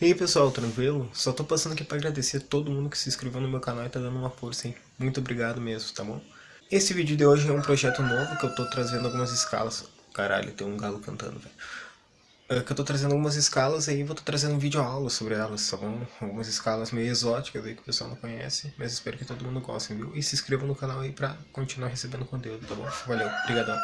E aí pessoal, tranquilo? Só tô passando aqui pra agradecer a todo mundo que se inscreveu no meu canal e tá dando uma força, hein? Muito obrigado mesmo, tá bom? Esse vídeo de hoje é um projeto novo que eu tô trazendo algumas escalas. Caralho, tem um galo cantando, velho. É que eu tô trazendo algumas escalas aí vou tô trazendo um vídeo aula sobre elas, tá bom? Algumas escalas meio exóticas aí que o pessoal não conhece, mas espero que todo mundo goste, viu? E se inscreva no canal aí pra continuar recebendo conteúdo, tá bom? Valeu, obrigadão.